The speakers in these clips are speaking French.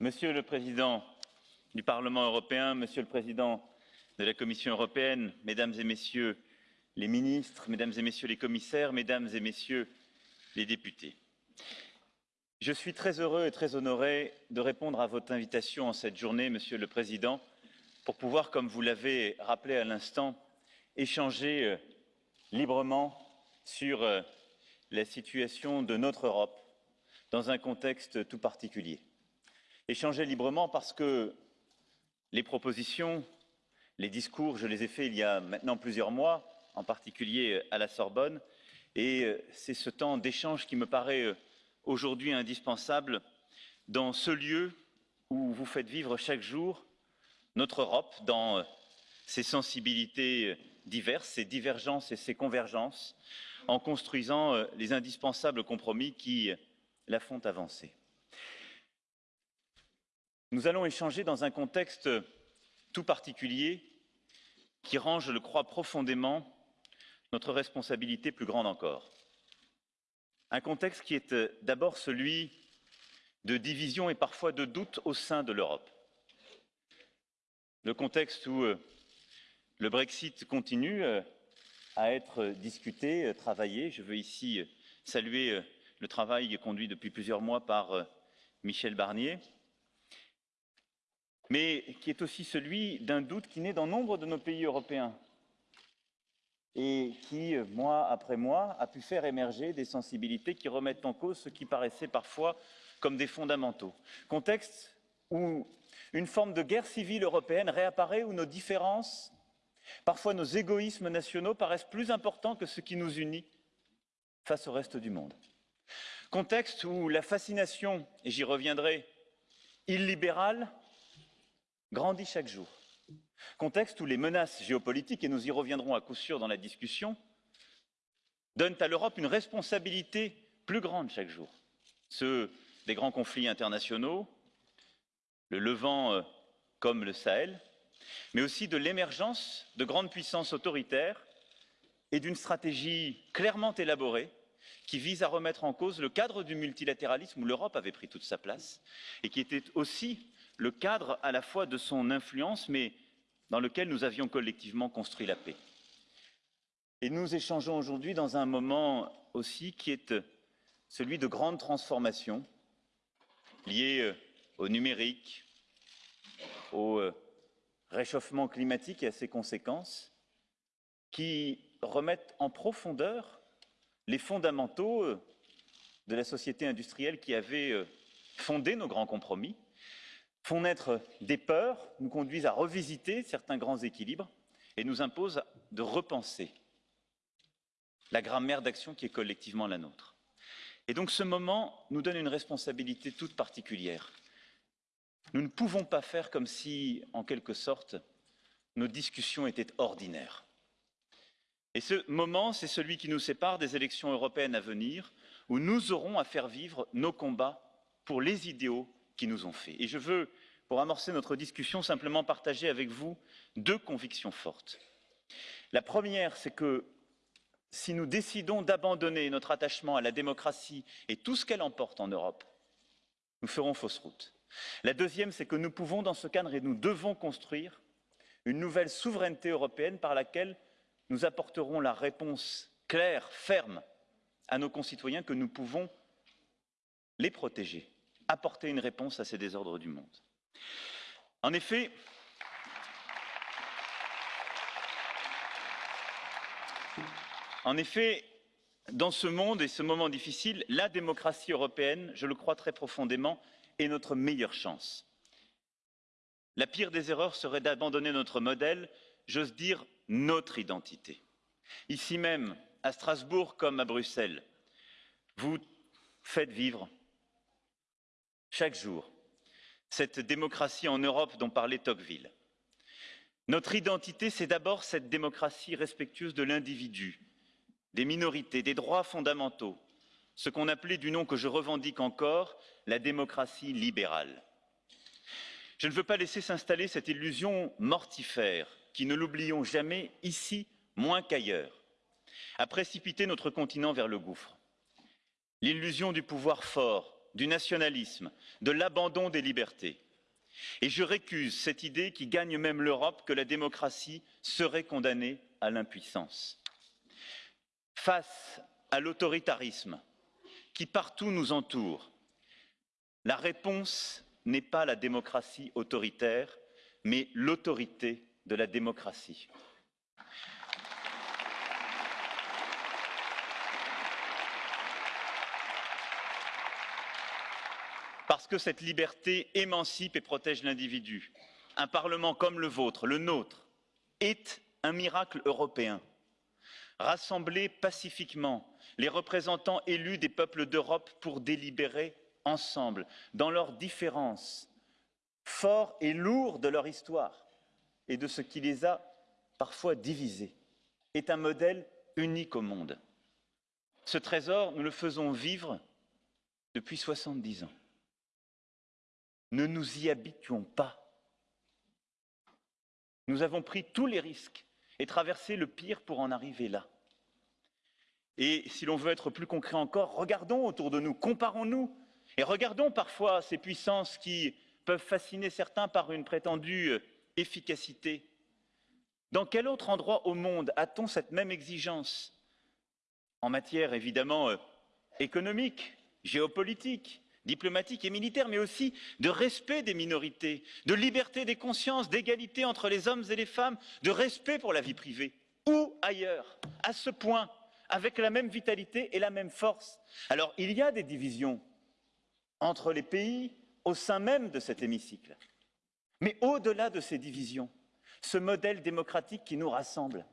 Monsieur le Président du Parlement européen, Monsieur le Président de la Commission européenne, Mesdames et Messieurs les ministres, Mesdames et Messieurs les commissaires, Mesdames et Messieurs les députés, je suis très heureux et très honoré de répondre à votre invitation en cette journée, Monsieur le Président, pour pouvoir, comme vous l'avez rappelé à l'instant, échanger euh, librement sur euh, la situation de notre Europe dans un contexte tout particulier. Échanger librement parce que les propositions, les discours, je les ai faits il y a maintenant plusieurs mois, en particulier à la Sorbonne, et euh, c'est ce temps d'échange qui me paraît euh, aujourd'hui indispensable dans ce lieu où vous faites vivre chaque jour notre Europe dans euh, ses sensibilités diverses, ses divergences et ses convergences, en construisant les indispensables compromis qui la font avancer. Nous allons échanger dans un contexte tout particulier qui rend, je le crois profondément, notre responsabilité plus grande encore. Un contexte qui est euh, d'abord celui de division et parfois de doute au sein de l'Europe. Le contexte où euh, le Brexit continue euh, à être discuté, travaillé. Je veux ici saluer le travail conduit depuis plusieurs mois par Michel Barnier, mais qui est aussi celui d'un doute qui naît dans nombre de nos pays européens et qui, mois après mois, a pu faire émerger des sensibilités qui remettent en cause ce qui paraissait parfois comme des fondamentaux. Contexte où une forme de guerre civile européenne réapparaît, où nos différences, parfois nos égoïsmes nationaux paraissent plus importants que ce qui nous unit face au reste du monde. Contexte où la fascination, et j'y reviendrai, illibérale grandit chaque jour. Contexte où les menaces géopolitiques, et nous y reviendrons à coup sûr dans la discussion, donnent à l'Europe une responsabilité plus grande chaque jour. Ceux des grands conflits internationaux, le Levant euh, comme le Sahel, mais aussi de l'émergence de grandes puissances autoritaires et d'une stratégie clairement élaborée qui vise à remettre en cause le cadre du multilatéralisme où l'Europe avait pris toute sa place et qui était aussi le cadre à la fois de son influence, mais dans lequel nous avions collectivement construit la paix. Et nous échangeons aujourd'hui dans un moment aussi qui est celui de grandes transformations liées euh, au numérique, au euh, réchauffement climatique et à ses conséquences, qui remettent en profondeur les fondamentaux euh, de la société industrielle qui avait fondé nos grands compromis, font naître des peurs, nous conduisent à revisiter certains grands équilibres et nous imposent de repenser la grammaire d'action qui est collectivement la nôtre. Et donc ce moment nous donne une responsabilité toute particulière. Nous ne pouvons pas faire comme si, en quelque sorte, nos discussions étaient ordinaires. Et ce moment, c'est celui qui nous sépare des élections européennes à venir, où nous aurons à faire vivre nos combats pour les idéaux Et je veux, pour amorcer notre discussion, simplement partager avec vous deux convictions fortes. La première, c'est que si nous décidons d'abandonner notre attachement à la démocratie et tout ce qu'elle emporte en Europe, nous ferons fausse route. La deuxième, c'est que nous pouvons, dans ce cadre, et nous devons construire une nouvelle souveraineté européenne par laquelle nous apporterons la réponse claire, ferme à nos concitoyens que nous pouvons les protéger apporter une réponse à ces désordres du monde. En effet, en effet, dans ce monde et ce moment difficile, la démocratie européenne, je le crois très profondément, est notre meilleure chance. La pire des erreurs serait d'abandonner notre modèle, j'ose dire notre identité. Ici même, à Strasbourg comme à Bruxelles, vous faites vivre chaque jour cette démocratie en Europe dont parlait Tocqueville. Notre identité, c'est d'abord cette démocratie respectueuse de l'individu, des minorités, des droits fondamentaux, ce qu'on appelait du nom que je revendique encore la démocratie libérale. Je ne veux pas laisser s'installer cette illusion mortifère qui, ne l'oublions jamais, ici moins qu'ailleurs, a précipité notre continent vers le gouffre. L'illusion du pouvoir fort, du nationalisme, de l'abandon des libertés. Et je récuse cette idée qui gagne même l'Europe que la démocratie serait condamnée à l'impuissance. Face à l'autoritarisme qui partout nous entoure, la réponse n'est pas la démocratie autoritaire, mais l'autorité de la démocratie. Parce que cette liberté émancipe et protège l'individu. Un Parlement comme le vôtre, le nôtre, est un miracle européen. Rassembler pacifiquement les représentants élus des peuples d'Europe pour délibérer ensemble, dans leurs différences, forts et lourds de leur histoire et de ce qui les a parfois divisés, est un modèle unique au monde. Ce trésor, nous le faisons vivre depuis 70 ans. Ne nous y habituons pas. Nous avons pris tous les risques et traversé le pire pour en arriver là. Et si l'on veut être plus concret encore, regardons autour de nous, comparons-nous et regardons parfois ces puissances qui peuvent fasciner certains par une prétendue euh, efficacité. Dans quel autre endroit au monde a-t-on cette même exigence? En matière évidemment euh, économique, géopolitique, diplomatique et militaire, mais aussi de respect des minorités, de liberté des consciences, d'égalité entre les hommes et les femmes, de respect pour la vie privée. Ou ailleurs, à ce point, avec la même vitalité et la même force. Alors, il y a des divisions, entre les pays au sein même de cet hémicycle. Mais au-delà de ces divisions, ce modèle démocratique qui nous rassemble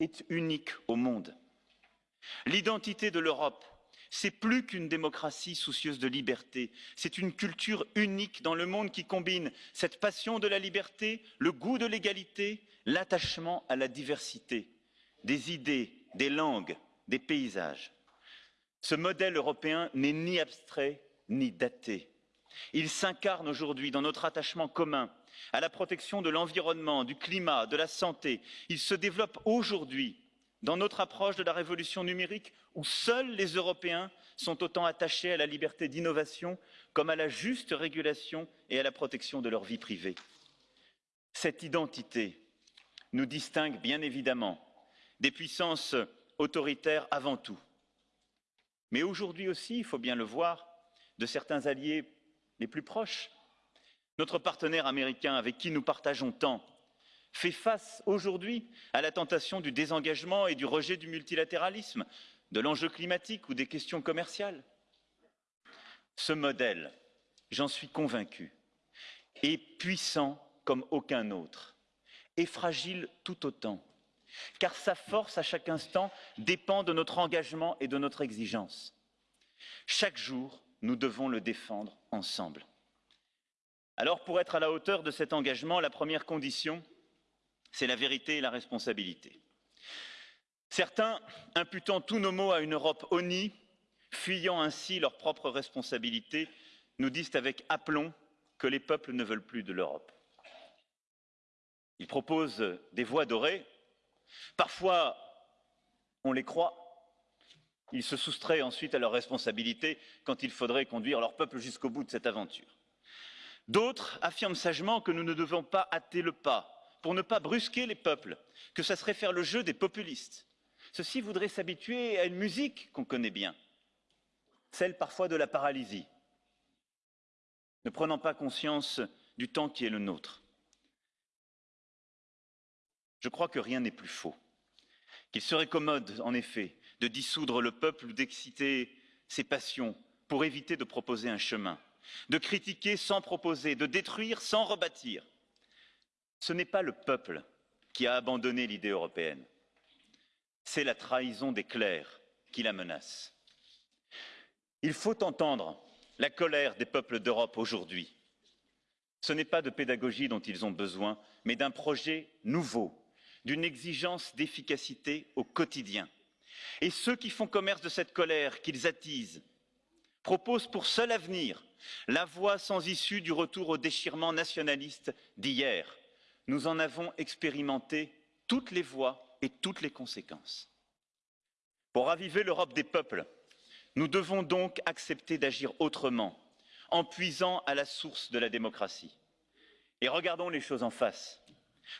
est unique au monde. L'identité de l'Europe, c'est plus qu'une démocratie soucieuse de liberté, c'est une culture unique dans le monde qui combine cette passion de la liberté, le goût de l'égalité, l'attachement à la diversité, des idées, des langues, des paysages. Ce modèle européen n'est ni abstrait ni daté. Il s'incarne aujourd'hui dans notre attachement commun à la protection de l'environnement, du climat, de la santé. Il se développe aujourd'hui dans notre approche de la révolution numérique où seuls les Européens sont autant attachés à la liberté d'innovation comme à la juste régulation et à la protection de leur vie privée. Cette identité nous distingue bien évidemment des puissances autoritaires avant tout. Mais aujourd'hui aussi, il faut bien le voir, de certains alliés les plus proches. Notre partenaire américain avec qui nous partageons tant fait face aujourd'hui à la tentation du désengagement et du rejet du multilatéralisme, de l'enjeu climatique ou des questions commerciales. Ce modèle, j'en suis convaincu, est puissant comme aucun autre et fragile tout autant, car sa force à chaque instant dépend de notre engagement et de notre exigence. Chaque jour, nous devons le défendre ensemble. Alors, pour être à la hauteur de cet engagement, la première condition, c'est la vérité et la responsabilité. Certains, imputant tous nos maux à une Europe honnie, fuyant ainsi leurs propres responsabilités, nous disent avec aplomb que les peuples ne veulent plus de l'Europe. Ils proposent des voies dorées. Parfois, on les croit, ils se soustraient ensuite à leurs responsabilités quand il faudrait conduire leur peuple jusqu'au bout de cette aventure. D'autres affirment sagement que nous ne devons pas hâter le pas pour ne pas brusquer les peuples, que ça serait faire le jeu des populistes. Ceux-ci voudraient s'habituer à une musique qu'on connaît bien, celle parfois de la paralysie, ne prenant pas conscience du temps qui est le nôtre. Je crois que rien n'est plus faux, qu'il serait commode, en effet, de dissoudre le peuple ou d'exciter ses passions pour éviter de proposer un chemin, de critiquer sans proposer, de détruire sans rebâtir. Ce n'est pas le peuple qui a abandonné l'idée européenne, c'est la trahison des clercs qui la menace. Il faut entendre la colère des peuples d'Europe aujourd'hui. Ce n'est pas de pédagogie dont ils ont besoin, mais d'un projet nouveau, d'une exigence d'efficacité au quotidien. Et ceux qui font commerce de cette colère qu'ils attisent proposent pour seul avenir la voie sans issue du retour au déchirement nationaliste d'hier. Nous en avons expérimenté toutes les voies et toutes les conséquences. Pour raviver l'Europe des peuples, Nous devons donc accepter d'agir autrement, en puisant à la source de la démocratie. Et regardons les choses en face.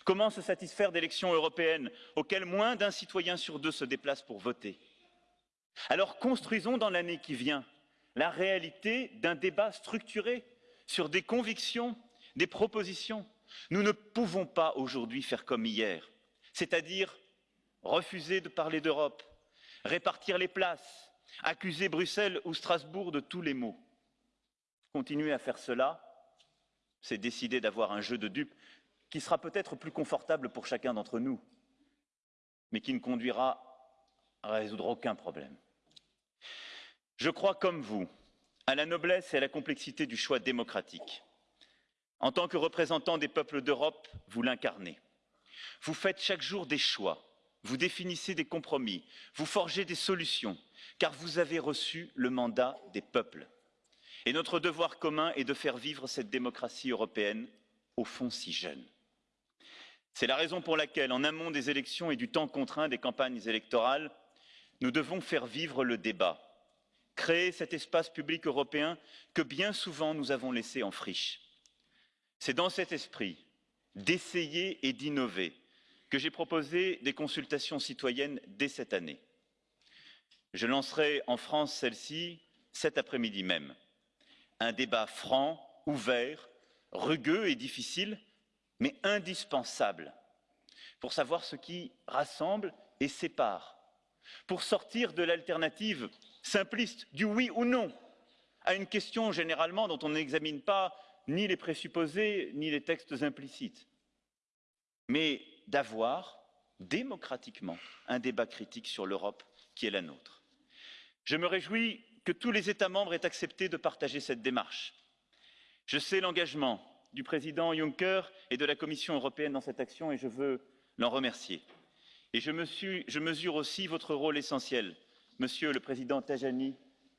Comment se satisfaire d'élections européennes auxquelles moins d'un citoyen sur deux se déplace pour voter? Alors construisons dans l'année qui vient la réalité d'un débat structuré sur des convictions, des propositions. Nous ne pouvons pas aujourd'hui faire comme hier, c'est-à-dire refuser de parler d'Europe, répartir les places, accuser Bruxelles ou Strasbourg de tous les maux. Continuer à faire cela, c'est décider d'avoir un jeu de dupes qui sera peut-être plus confortable pour chacun d'entre nous, mais qui ne conduira à résoudre aucun problème. Je crois, comme vous, à la noblesse et à la complexité du choix démocratique. En tant que représentant des peuples d'Europe, vous l'incarnez. Vous faites chaque jour des choix, vous définissez des compromis, vous forgez des solutions, car vous avez reçu le mandat des peuples. Et notre devoir commun est de faire vivre cette démocratie européenne, au fond si jeune. C'est la raison pour laquelle, en amont des élections et du temps contraint des campagnes électorales, nous devons faire vivre le débat, créer cet espace public européen que bien souvent nous avons laissé en friche. C'est dans cet esprit d'essayer et d'innover que j'ai proposé des consultations citoyennes dès cette année. Je lancerai en France celle-ci cet après-midi même. Un débat franc, ouvert, rugueux et difficile, mais indispensable pour savoir ce qui rassemble et sépare, pour sortir de l'alternative simpliste du oui ou non à une question généralement dont on n'examine pas ni les présupposés ni les textes implicites, mais d'avoir démocratiquement un débat critique sur l'Europe qui est la nôtre. Je me réjouis que tous les États membres aient accepté de partager cette démarche. Je sais l'engagement du président Juncker et de la Commission européenne dans cette action et je veux l'en remercier. Et je, mesure aussi votre rôle essentiel, Monsieur le Président Tajani,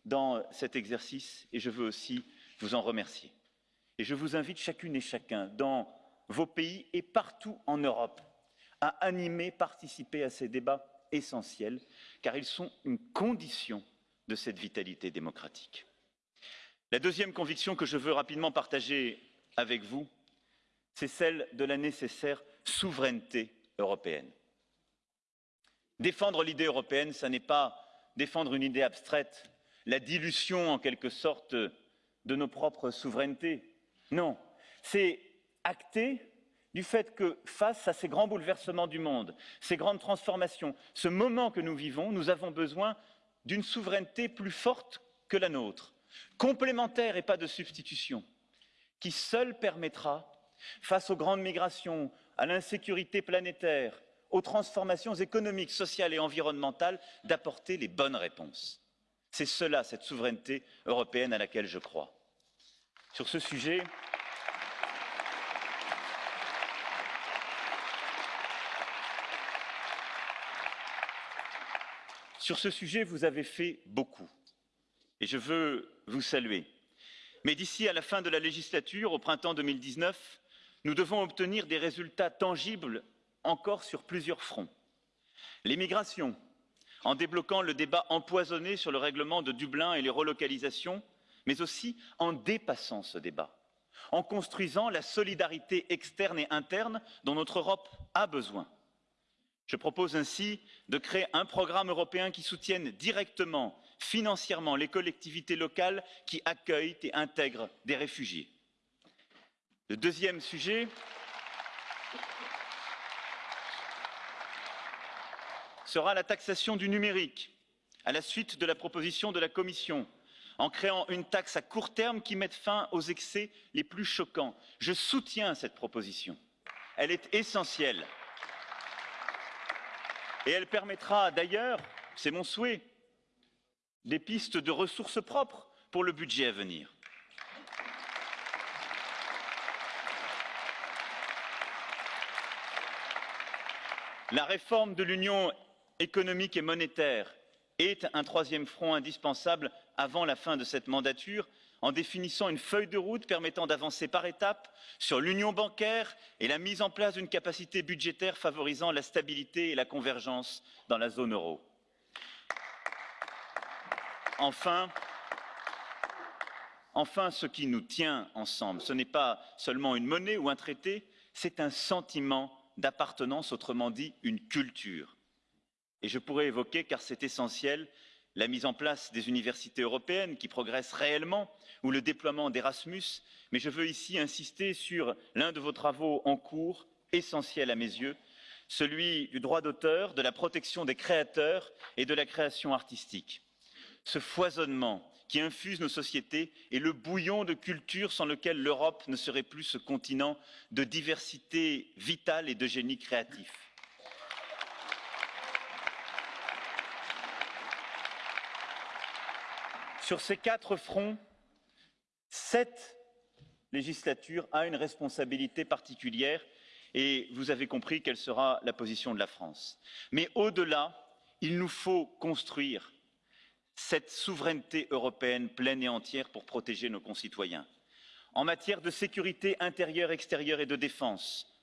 dans cet exercice et je veux aussi vous en remercier. Et je vous invite chacune et chacun dans vos pays et partout en Europe à animer, participer à ces débats essentiels, car ils sont une condition de cette vitalité démocratique. La deuxième conviction que je veux rapidement partager avec vous, c'est celle de la nécessaire souveraineté européenne. Défendre l'idée européenne, ce n'est pas défendre une idée abstraite, la dilution en quelque sorte de nos propres souverainetés. Non, c'est acter du fait que face à ces grands bouleversements du monde, ces grandes transformations, ce moment que nous vivons, nous avons besoin d'une souveraineté plus forte que la nôtre, complémentaire et pas de substitution qui seul permettra, face aux grandes migrations, à l'insécurité planétaire, aux transformations économiques, sociales et environnementales, d'apporter les bonnes réponses. C'est cela, cette souveraineté européenne à laquelle je crois. Sur ce sujet, Sur ce sujet, vous avez fait beaucoup et je veux vous saluer. Mais d'ici à la fin de la législature, au printemps 2019, nous devons obtenir des résultats tangibles encore sur plusieurs fronts. L'immigration, en débloquant le débat empoisonné sur le règlement de Dublin et les relocalisations, mais aussi en dépassant ce débat, en construisant la solidarité externe et interne dont notre Europe a besoin. Je propose ainsi de créer un programme européen qui soutienne directement financièrement les collectivités locales qui accueillent et intègrent des réfugiés. Le deuxième sujet sera la taxation du numérique, à la suite de la proposition de la Commission, en créant une taxe à court terme qui mette fin aux excès les plus choquants. Je soutiens cette proposition. Elle est essentielle. Et elle permettra d'ailleurs, c'est mon souhait, des pistes de ressources propres pour le budget à venir. La réforme de l'Union économique et monétaire est un troisième front indispensable avant la fin de cette mandature en définissant une feuille de route permettant d'avancer par étapes sur l'union bancaire et la mise en place d'une capacité budgétaire favorisant la stabilité et la convergence dans la zone euro. Enfin, enfin, ce qui nous tient ensemble, ce n'est pas seulement une monnaie ou un traité, c'est un sentiment d'appartenance, autrement dit une culture. Et je pourrais évoquer, car c'est essentiel, la mise en place des universités européennes qui progressent réellement ou le déploiement d'Erasmus, mais je veux ici insister sur l'un de vos travaux en cours, essentiel à mes yeux, celui du droit d'auteur, de la protection des créateurs et de la création artistique. Ce foisonnement qui infuse nos sociétés est le bouillon de culture sans lequel l'Europe ne serait plus ce continent de diversité vitale et de génie créatif. Sur ces quatre fronts, cette législature a une responsabilité particulière et vous avez compris quelle sera la position de la France. Mais au-delà, il nous faut construire cette souveraineté européenne pleine et entière pour protéger nos concitoyens. En matière de sécurité intérieure, extérieure et de défense,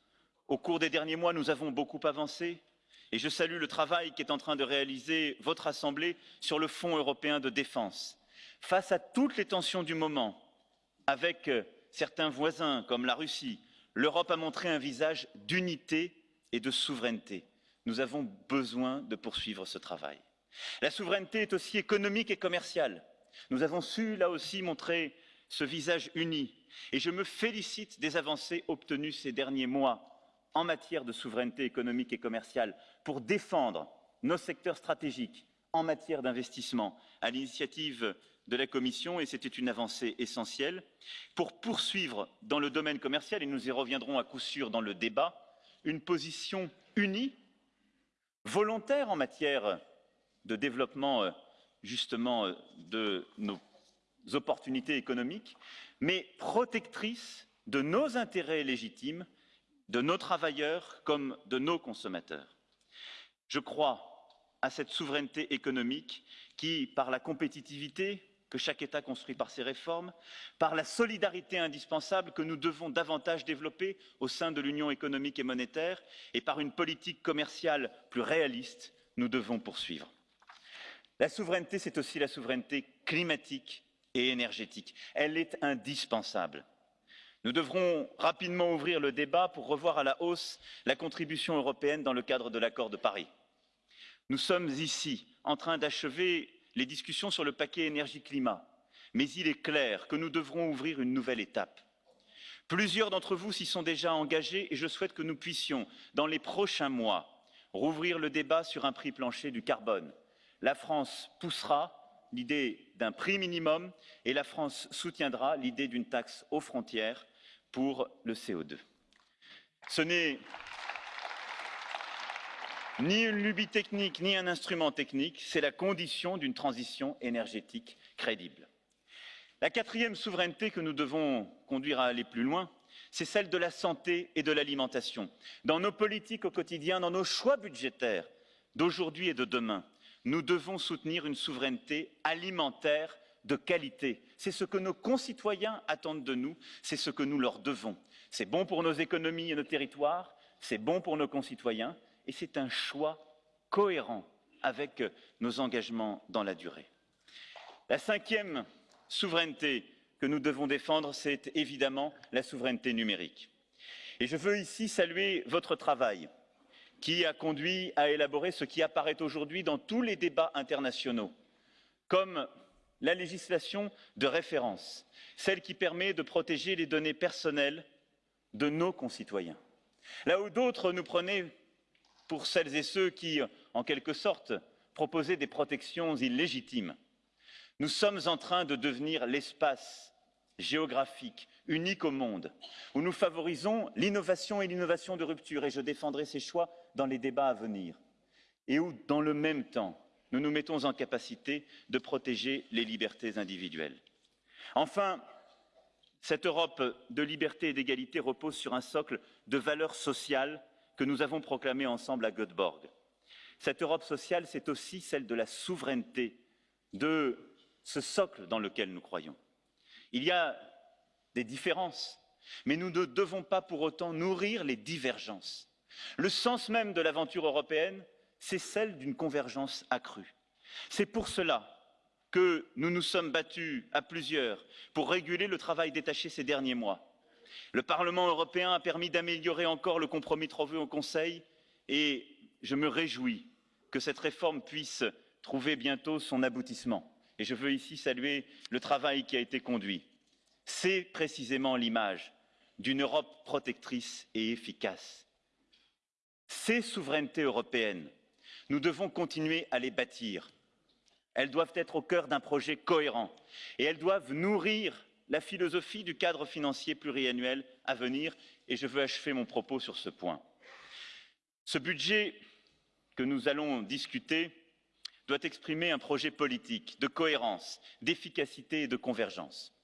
au cours des derniers mois, nous avons beaucoup avancé et je salue le travail qu'est en train de réaliser votre Assemblée sur le Fonds européen de défense face à toutes les tensions du moment avec euh, certains voisins comme la Russie, l'Europe a montré un visage d'unité et de souveraineté. Nous avons besoin de poursuivre ce travail. La souveraineté est aussi économique et commerciale. Nous avons su, là aussi, montrer ce visage uni. Et je me félicite des avancées obtenues ces derniers mois en matière de souveraineté économique et commerciale pour défendre nos secteurs stratégiques en matière d'investissement à l'initiative de la Commission et c'était une avancée essentielle pour poursuivre dans le domaine commercial, et nous y reviendrons à coup sûr dans le débat, une position unie, volontaire en matière de développement euh, justement euh, de nos opportunités économiques, mais protectrice de nos intérêts légitimes, de nos travailleurs comme de nos consommateurs. Je crois à cette souveraineté économique qui, par la compétitivité, que chaque État construit par ses réformes, par la solidarité indispensable que nous devons davantage développer au sein de l'Union économique et monétaire, et par une politique commerciale plus réaliste, nous devons poursuivre. La souveraineté, c'est aussi la souveraineté climatique et énergétique. Elle est indispensable. Nous devrons rapidement ouvrir le débat pour revoir à la hausse la contribution européenne dans le cadre de l'accord de Paris. Nous sommes ici en train d'achever les discussions sur le paquet énergie-climat, mais il est clair que nous devrons ouvrir une nouvelle étape. Plusieurs d'entre vous s'y sont déjà engagés et je souhaite que nous puissions, dans les prochains mois, rouvrir le débat sur un prix plancher du carbone. La France poussera l'idée d'un prix minimum et la France soutiendra l'idée d'une taxe aux frontières pour le CO2. Ce n'est ni une lubie technique, ni un instrument technique, c'est la condition d'une transition énergétique crédible. La quatrième souveraineté que nous devons conduire à aller plus loin, c'est celle de la santé et de l'alimentation. Dans nos politiques au quotidien, dans nos choix budgétaires d'aujourd'hui et de demain, nous devons soutenir une souveraineté alimentaire de qualité. C'est ce que nos concitoyens attendent de nous, c'est ce que nous leur devons. C'est bon pour nos économies et nos territoires, c'est bon pour nos concitoyens, et c'est un choix cohérent avec nos engagements dans la durée. La cinquième souveraineté que nous devons défendre, c'est évidemment la souveraineté numérique. Et je veux ici saluer votre travail qui a conduit à élaborer ce qui apparaît aujourd'hui dans tous les débats internationaux, comme la législation de référence, celle qui permet de protéger les données personnelles de nos concitoyens. Là où d'autres nous prenaient pour celles et ceux qui, en quelque sorte, proposaient des protections illégitimes. Nous sommes en train de devenir l'espace géographique unique au monde, où nous favorisons l'innovation et l'innovation de rupture, et je défendrai ces choix dans les débats à venir, et où, dans le même temps, nous nous mettons en capacité de protéger les libertés individuelles. Enfin, cette Europe de liberté et d'égalité repose sur un socle de valeurs sociales que nous avons proclamé ensemble à Göteborg. Cette Europe sociale, c'est aussi celle de la souveraineté, de ce socle dans lequel nous croyons. Il y a des différences, mais nous ne devons pas pour autant nourrir les divergences. Le sens même de l'aventure européenne, c'est celle d'une convergence accrue. C'est pour cela que nous nous sommes battus à plusieurs pour réguler le travail détaché ces derniers mois. Le Parlement européen a permis d'améliorer encore le compromis trouvé au Conseil et je me réjouis que cette réforme puisse trouver bientôt son aboutissement. Et je veux ici saluer le travail qui a été conduit. C'est précisément l'image d'une Europe protectrice et efficace. Ces souverainetés européennes, nous devons continuer à les bâtir. Elles doivent être au cœur d'un projet cohérent et elles doivent nourrir la philosophie du cadre financier pluriannuel à venir et je veux achever mon propos sur ce point. Ce budget que nous allons discuter doit exprimer un projet politique de cohérence, d'efficacité et de convergence.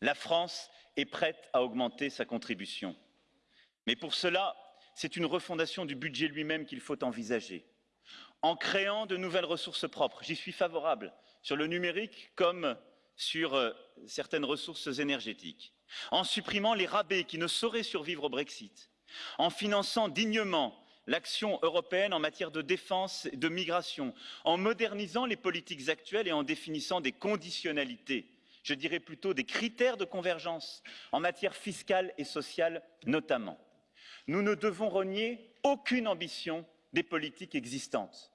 La France est prête à augmenter sa contribution. Mais pour cela, c'est une refondation du budget lui-même qu'il faut envisager. En créant de nouvelles ressources propres, j'y suis favorable, sur le numérique comme sur euh, certaines ressources énergétiques, en supprimant les rabais qui ne sauraient survivre au Brexit, en finançant dignement l'action européenne en matière de défense et de migration, en modernisant les politiques actuelles et en définissant des conditionnalités, je dirais plutôt des critères de convergence en matière fiscale et sociale notamment. Nous ne devons renier aucune ambition des politiques existantes,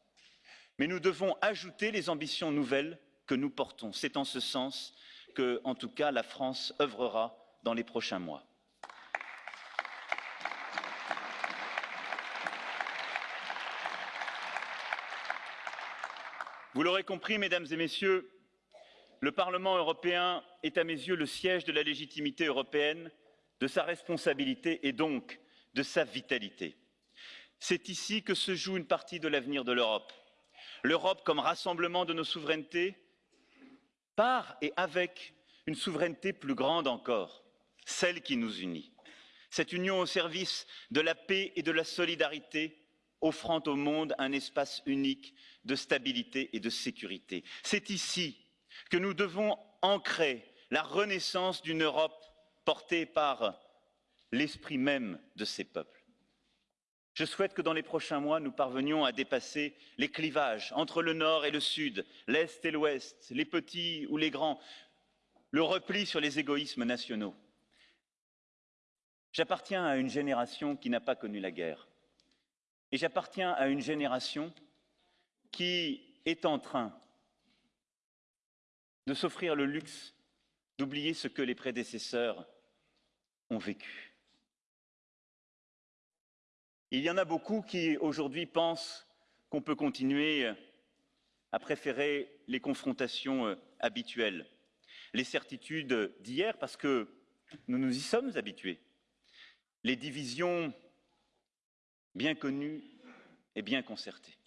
mais nous devons ajouter les ambitions nouvelles que nous portons. C'est en ce sens que, en tout cas, la France œuvrera dans les prochains mois. Vous l'aurez compris, mesdames et messieurs, le Parlement européen est à mes yeux le siège de la légitimité européenne, de sa responsabilité et donc de sa vitalité. C'est ici que se joue une partie de l'avenir de l'Europe. L'Europe comme rassemblement de nos souverainetés, par et avec une souveraineté plus grande encore, celle qui nous unit. Cette union au service de la paix et de la solidarité, offrant au monde un espace unique de stabilité et de sécurité. C'est ici que nous devons ancrer la renaissance d'une Europe portée par l'esprit même de ces peuples. Je souhaite que dans les prochains mois, nous parvenions à dépasser les clivages entre le nord et le sud, l'est et l'ouest, les petits ou les grands, le repli sur les égoïsmes nationaux. J'appartiens à une génération qui n'a pas connu la guerre. Et j'appartiens à une génération qui est en train de s'offrir le luxe d'oublier ce que les prédécesseurs ont vécu. Il y en a beaucoup qui aujourd'hui pensent qu'on peut continuer à préférer les confrontations euh, habituelles, les certitudes d'hier, parce que nous nous y sommes habitués, les divisions bien connues et bien concertées.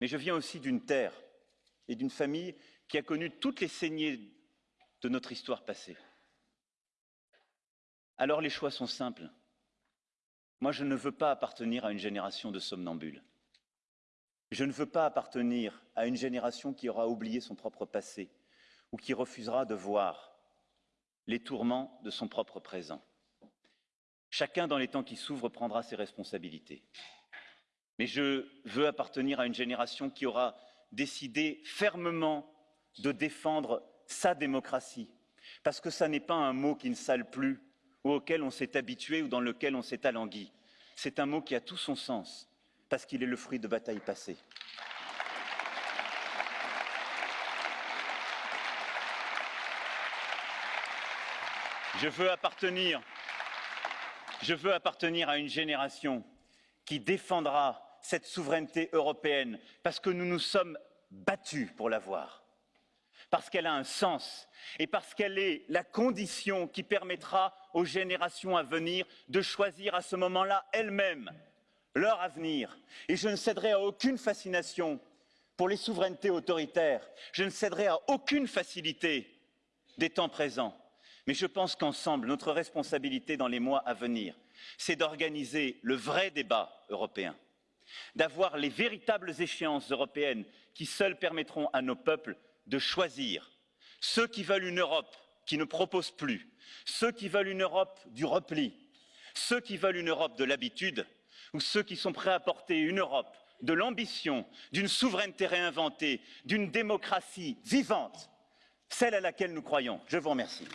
Mais je viens aussi d'une terre et d'une famille qui a connu toutes les saignées de notre histoire passée. Alors les choix sont simples. Moi, je ne veux pas appartenir à une génération de somnambules. Je ne veux pas appartenir à une génération qui aura oublié son propre passé ou qui refusera de voir les tourments de son propre présent. Chacun, dans les temps qui s'ouvrent, prendra ses responsabilités. Mais je veux appartenir à une génération qui aura décidé fermement de défendre sa démocratie, parce que ça n'est pas un mot qui ne sale plus, ou auquel on s'est habitué ou dans lequel on s'est alangui. C'est un mot qui a tout son sens, parce qu'il est le fruit de batailles passées. Je veux appartenir, je veux appartenir à une génération qui défendra cette souveraineté européenne, parce que nous nous sommes battus pour l'avoir parce qu'elle a un sens et parce qu'elle est la condition qui permettra aux générations à venir de choisir à ce moment-là elles-mêmes leur avenir. Et je ne céderai à aucune fascination pour les souverainetés autoritaires, je ne céderai à aucune facilité des temps présents. Mais je pense qu'ensemble, notre responsabilité dans les mois à venir, c'est d'organiser le vrai débat européen, d'avoir les véritables échéances européennes qui seules permettront à nos peuples de choisir ceux qui veulent une Europe qui ne propose plus, ceux qui veulent une Europe du repli, ceux qui veulent une Europe de l'habitude, ou ceux qui sont prêts à porter une Europe de l'ambition, d'une souveraineté réinventée, d'une démocratie vivante, celle à laquelle nous croyons. Je vous remercie.